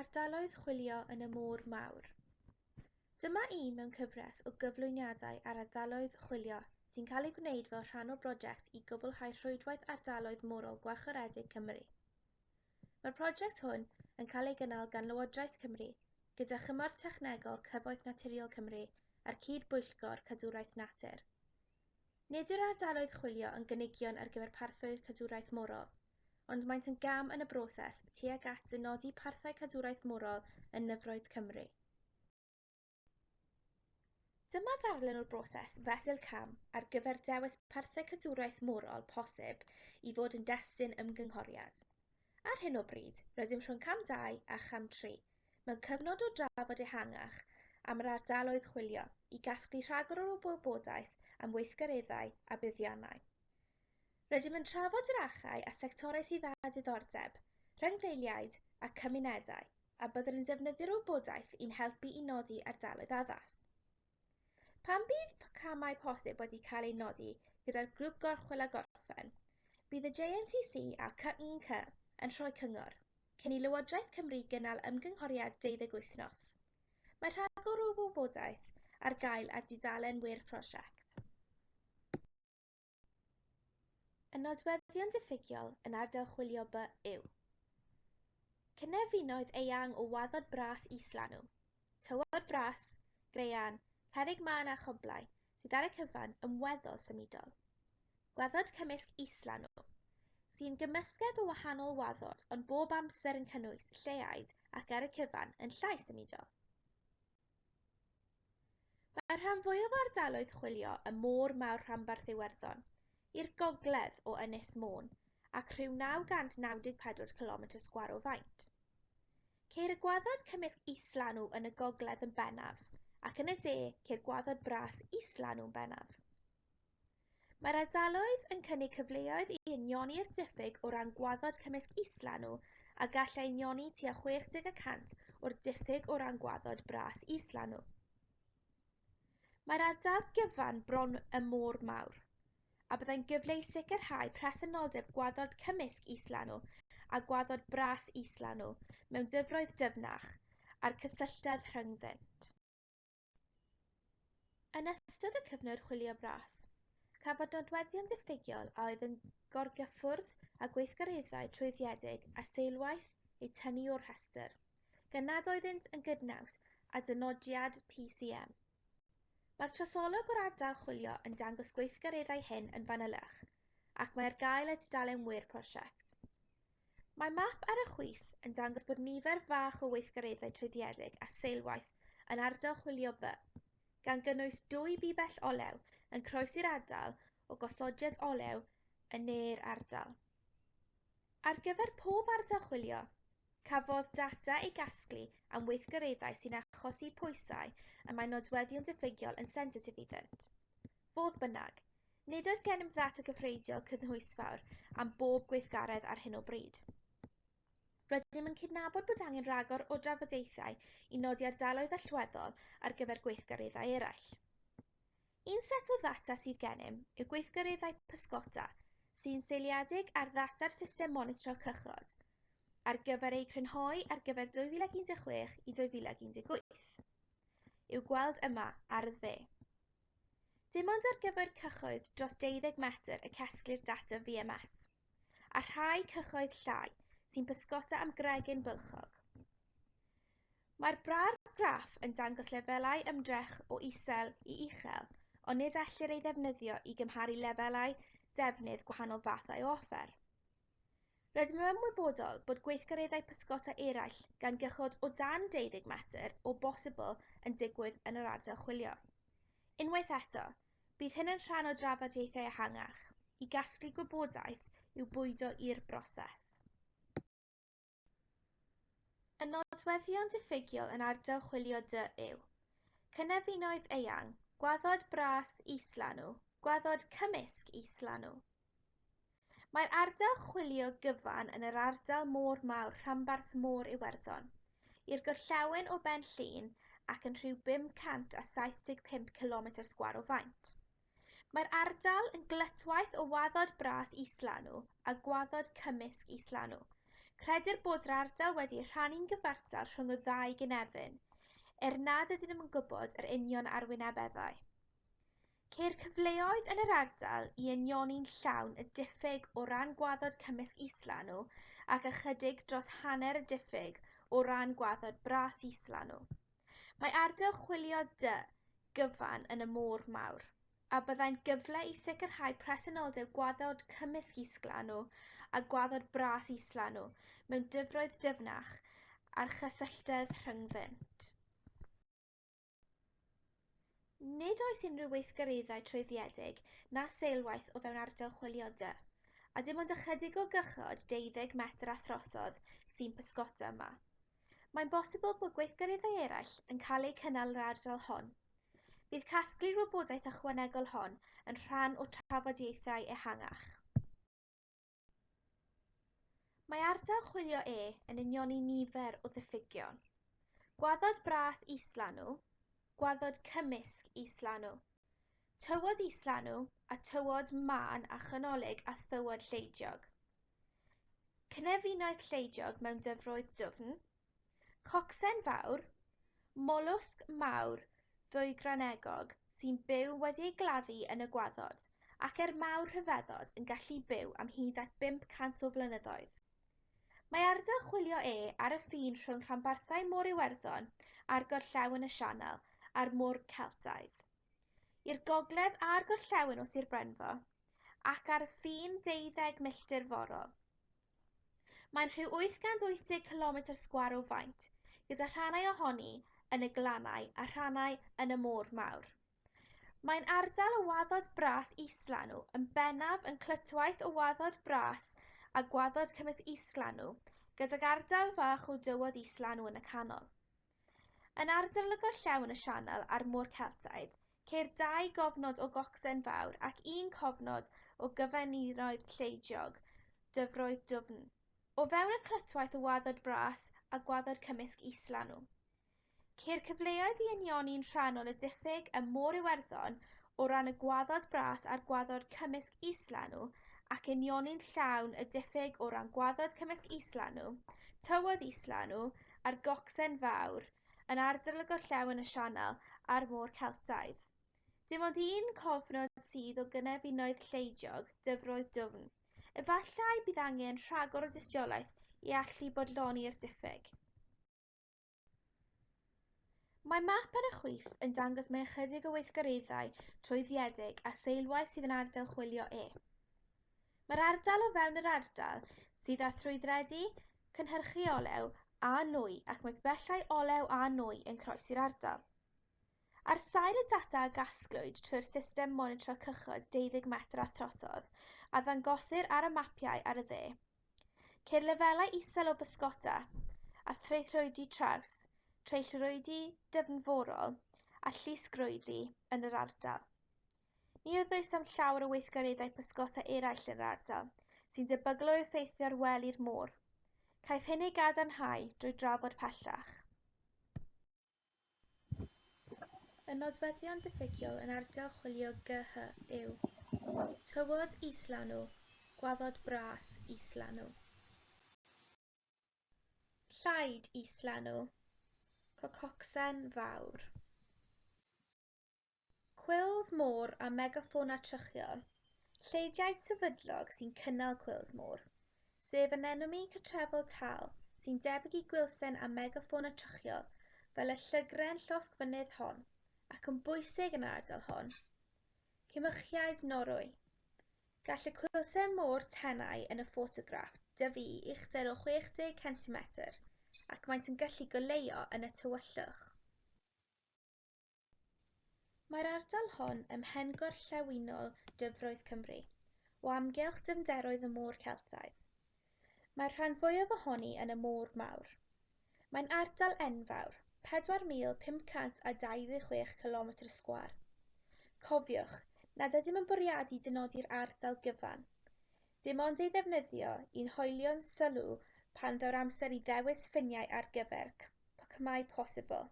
Ardaloedd Chwilio yn y Môr Mawr. Dyma un mewn cyfres o gyflwyniadau ar ardaloedd chwilio sy'n cael ei gwneud fel rhan o brosiect i gwblhau rhwydwaith ardaloedd morol gwarchod Cymru. Mae'r prosiect hwn yn cael ei gynnal gan Lywodraeth Cymru gyda chymorth technegol Cyfoeth Naturiol Cymru a'r Cydbwyllgor Cadwraeth Natur. Nid yw'r ardaloedd chwilio yn gynigion ar gyfer parthau'r cadwraeth morol, ond maent yn gam yn y broses tuag at dynodi parthau cadwraeth morol yn nyfroedd Cymru. Dyma ddarlun o'r broses fesul cam ar gyfer dewis parthau cadwraeth morol posib i fod yn destun ymgynghoriad. Ar hyn o bryd, rydym rhwng cam 2 a cham 3, mewn cyfnod o drafod ehangach am yr ardaloedd chwilio i gasglu rhagor o wybodaeth am weithgareddau a buddiannau. Rydym yn trafod yr achau a sectorau sydd â diddordeb, rhyngdeiliaid a cymunedau, a byddwn yn defnyddio'r wybodaeth i'n helpu i nodi ardaloedd addas. Pan bydd camau posib wedi cael eu nodi gyda'r grŵp gorchwil a gorffen, bydd y JNCC a CNC yn rhoi cyngor, cyn i Lywodraeth Cymru gynnal ymgynghoriad 12 wythnos. Mae rhagor o wybodaeth ar gael ar dudalen wir prosiect. Y nodweddion diffygiol yn ardal chwilio By yw: Cynefinoedd eang o waddod bras islanw, tywod bras, graean, cerrig man a choblau sydd ar y cyfan yn weddol symudol. Gwaddod cymysg islanw sy'n gymysgedd o wahanol waddod ond bob amser yn cynnwys lleaid ac ar y cyfan yn llai symudol. Mae'r rhan fwyaf o ardaloedd chwilio y Môr Mawr Rhanbarth Iwerddon i'r gogledd o Ynys Môn ac rhyw naw cant naw deg pedwar cilomedr sgwâr o faint. Ceir y gwaddod cymysg islanw yn y gogledd yn bennaf ac yn y de ceir gwaddod bras islanw yn bennaf. Mae'r ardaloedd yn cynnig cyfleoedd i unioni'r diffyg o ran gwaddod cymysg islanw a gallai unioni tua 60% o'r diffyg o ran gwaddod bras islanw. Mae'r ardal gyfan bron y môr mawr, a byddai'n gyfle i sicrhau presenoldeb gwaddod cymysg islanw a gwaddod bras islanw mewn dyfroedd dyfnach a'r cysylltiad rhyngddynt. Yn ystod y cyfnod chwilio bras, cafodd nodweddion diffygiol a oedd yn gorgyffwrdd a gweithgareddau trwyddiedig a seilwaith eu tynnu o'r rhestr, gan nad oeddynt yn gydnaws â dynodiad PCM. Mae'r trosolwg o'r ardal chwilio yn dangos gweithgareddau hyn yn fanylach, ac mae ar gael y tudalen wir prosiect. Mae map ar y chwith yn dangos bod nifer fach o weithgareddau trwyddiedig a seilwaith yn ardal chwilio B, gan gynnwys dwy bibell olew yn croesi'r ardal o gosodiad olew yn ne'r ardal. Ar gyfer pob ardal chwilio, cafodd data ei gasglu am weithgareddau sy'n achosi pwysau y mae nodweddion diffygiol yn sensitif iddynt. Fodd bynnag, nid oes gennym ddata gyfreithiol cynhwysfawr am bob gweithgaredd ar hyn o bryd. Rydym yn cydnabod bod angen rhagor o drafodaethau i nodi ardaloedd allweddol ar gyfer gweithgareddau eraill. Un set o ddata sydd gennym yw gweithgareddau pysgota sy'n seiliedig ar ddata'r system monitro cychod – ar gyfer ei crynhoi ar gyfer 2016 i 2018. i'w gweld yma ar y dde. Dim ond ar gyfer cychoedd dros 12 metr y casglir data VMS, a rhai cychoedd llai sy'n pysgota am gregyn bylchog. Mae'r bra'r graff yn dangos lefelau ymdrech o isel i uchel, ond nid ellir ei ddefnyddio i gymharu lefelau defnydd gwahanol fathau o offer. Rydym yn ymwybodol bod gweithgareddau pysgota eraill gan gychod o dan 12 metr o bosibl yn digwydd yn yr ardal chwilio. Unwaith eto, bydd hyn yn rhan o drafodaethau ehangach i gasglu gwybodaeth i'w bwydo i'r broses. Y nodweddion diffygiol yn ardal chwilio dy yw Cynefinoedd eang, gwaddod bras islanw, gwaddod cymysg islanw, Mae'r ardal chwilio gyfan yn yr ardal Môr Mawr rhanbarth Môr Iwerddon, i'r gorllewin o ben Benllyn ac yn rhyw bum cant a saith pump cilomedr sgwâr o faint. Mae'r ardal yn glytwaith o waddod bras islanw a gwaddod cymysg islanw. Credir bod yr ardal wedi rhannu'n gyfartal rhwng y ddau gynefin, er nad ydym yn gwybod yr union arwynebeddau. Ceir cyfleoedd yn yr ardal i unioni'n llawn y diffyg o ran gwaddod cymysg islanw ac ychydig dros hanner y diffyg o ran gwaddod bras islanw. Mae ardal chwilio dy gyfan yn y Môr Mawr, a byddai'n gyfle i sicrhau presenoldeb gwaddod cymysg islanw a gwaddod bras islanw mewn dyfroedd dyfnach a'r chysylltedd rhyngddynt. Nid oes unrhyw weithgareddau trwyddedig na seilwaith o fewn ardal chwiliadau, a dim ond ychydig o gychod deuddeg metr a throsodd sy'n pysgota yma. Mae'n bosibl bod gweithgareddau eraill yn cael eu cynnal yr ardal hon. Bydd casglu'r wybodaeth ychwanegol hon yn rhan o trafodiaethau ehangach. Mae ardal chwilio E yn union i nifer o ddiffygion. Gwaddod bras isla nhw, gwaddod cymysg islanw. Tywod islanw a tywod mân a chanolig a thywod lleidiog. Cnefinoedd lleidiog mewn dyfroedd dwfn. Cocsen fawr. Molwsg mawr ddwy granegog sy'n byw wedi'i gladdu yn y gwaddod ac er mawr rhyfeddod yn gallu byw am hyd at 500 o flynyddoedd. Mae ardal chwilio e ar y ffin rhwng rhanbarthau Môr Iwerddon a'r gorllewin y Sianel a'r môr Celtaidd, i'r gogledd a'r gorllewin o Sir Benfro ac ar ffin deuddeg milltir forol. Mae'n rhyw 880 km sgwar o faint, gyda rhannau ohoni yn y glannau a rhannau yn y môr mawr. Mae'n ardal o waddod bras islanw yn bennaf yn clytwaith o waddod bras a gwaddod cymys islanw, gydag ardal fach o dywod islanw yn y canol. Yn ardalgoedd llawn y Sianel a'r Môr Celtaidd, ceir dau gofnod o gocsen fawr ac un cofnod o gyfandiroedd lleidiog, dyfroedd dwfn, o fewn y clytwaith o Waddod Bras a Gwaddod Cymysg Islan nhw. Ceir cyfleoedd i anioni'n rhannol y diffyg y Môr Iwerddon o ran y Gwaddod Bras a'r Gwaddod Cymysg Islan nhw ac unioni'n llawn y diffyg o ran gwaddod cymysg islan nhw, tywod islan nhw a'r gocsen fawr yn ardal y gorllewin y Sianel a'r Môr Celtaidd. Dim ond un cofnod sydd o gynefinoedd lleidiog, dyfroedd dwfn. Efallai bydd angen rhagor o dystiolaeth i allu bodloni'r diffyg. Mae map ar y chwith yn dangos mae ychydig o weithgareddau trwyddedig a seilwaith sydd yn ardal chwilio e. Mae'r ardal o fewn yr ardal sydd â thrwyddredu, cynhyrchu olew a nwy ac mae belllau olew a nwy yn croesi'r ardal. Ar sail y data a gasglwyd trwy'r system monitro cychod 12 metr a throsodd a ddangosir ar y mapiau ar y dde, ceir lefelau isel o bysgota a threithrwydi traws, treillrwydi dyfnforol a llusgrwyddi yn yr ardal. Ni oedd oes am llawer o weithgareddau pysgota eraill yn yr ardal, sy'n debygol o effeithio ar weli'r môr. Caiff hyn ei gadarnhau drwy drafod pellach. Y nodweddion diffygiol yn ardal chwilio GH yw Tywod islanw, gwaddod bras islanw. Llaid islanw, cococsen fawr. Cwils môr a Megaffona Trychiol Lleidiaid sefydlog sy'n cynnal cwils môr sef anemoni cytrefol tal sy'n debyg i gwilsen a megafauna trychiol fel y llygren llosgfynydd hon ac yn bwysig yn yr ardal hon. Cymychiaid norwy Gall y cwilsen môr tenau yn y ffotograff dyfu uchder o 60 cm ac maent yn gallu goleuo yn y tywyllwch. Mae'r ardal hon ym mhen gorllewinol Dyfroedd Cymru, o amgylch dyfnderoedd y môr Celtaidd, Mae'r rhan fwyaf ohoni yn y Môr Mawr. Mae'n ardal enfawr, pedwar mil pum cant a dauddeg chwech cilomedr sgwâr. Cofiwch, nad ydym yn bwriadu dynodi'r ardal gyfan. Dim ond ei ddefnyddio i'n hoelio'n sylw pan ddaw'r amser i ddewis ffiniau ar gyfer cmau posibl.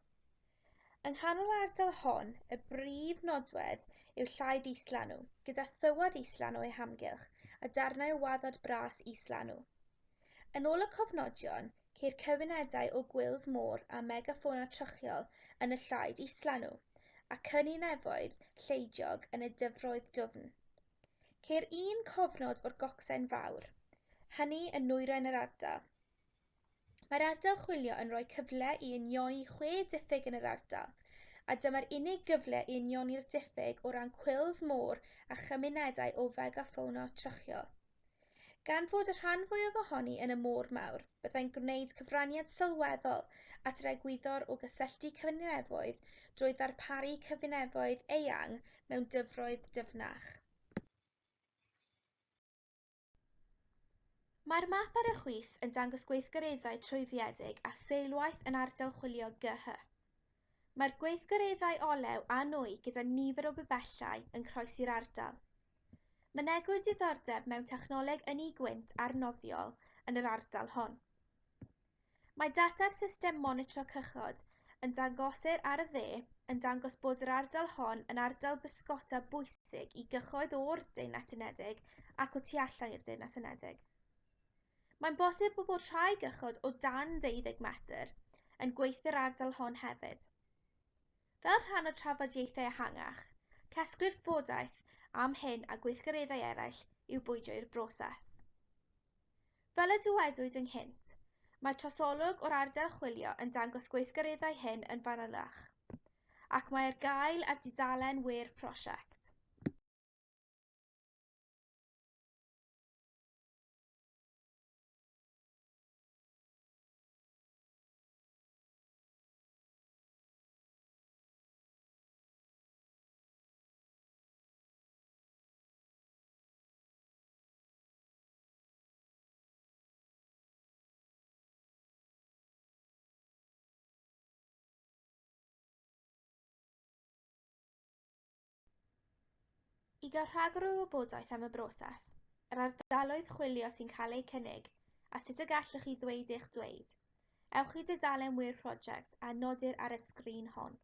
Yng nghanol yr ardal hon, y brif nodwedd yw llaid Islanw, gyda thywod islanw eu hamgylch a darnau o waddod bras islanw. Yn ôl y cofnodion, ceir cymunedau o gwils môr a megaffona trychiol yn y Llaed Islanw, a cyninefoedd lleidiog yn y dyfroedd dwfn. Ceir un cofnod o'r Gocsen Fawr, hynny yn nwyrain yr ardal. Mae'r ardal chwilio yn rhoi cyfle i unioni chwe diffyg yn yr ardal, a dyma'r unig gyfle i unioni'r diffyg o ran cwils môr a chymunedau o fegaffona trychiol. Gan fod y rhan fwyaf ohoni yn y Môr Mawr, byddai'n gwneud cyfraniad sylweddol at yr egwyddor o gysylltu cyfanefoedd drwy ddarparu cyfanefoedd eang mewn dyfroedd dyfnach. Mae'r map ar y chwith yn dangos gweithgareddau trwyddiedig a seilwaith yn ardal chwilio GH. Mae'r gweithgareddau olew a nwy gyda nifer o bebellau yn croesi'r ardal. Mynegwyd diddordeb mewn technoleg ynni-gwynt noddiol yn yr ardal hon. Mae data'r System Monitro Cychod yn dangosir ar y dde yn dangos bod yr ardal hon yn ardal bysgota bwysig i gyhoedd o'r Deyrnas Unedig ac o tu allan i'r Deyrnas Unedig. Mae'n bosib bod rhai gychod o dan 12 metr yn gweithio'r ardal hon hefyd. Fel rhan o trafodieithau ehangach, casglu'r gwybodaeth am hyn a gweithgareddau eraill i'w i'r broses. Fel y dywedwyd ynghynt, mae trosolwg o'r ardal chwilio yn dangos gweithgareddau hyn yn fanylach, ac mae ar gael ar dudalen wêr prosiect. I gael rhagor o wybodaeth am y broses, yr ardaloedd chwilio sy'n cael eu cynnig a sut y gallwch chi ddweud eich dweud, ewch i dudalen Word prosiect a nodir ar y sgrin hon.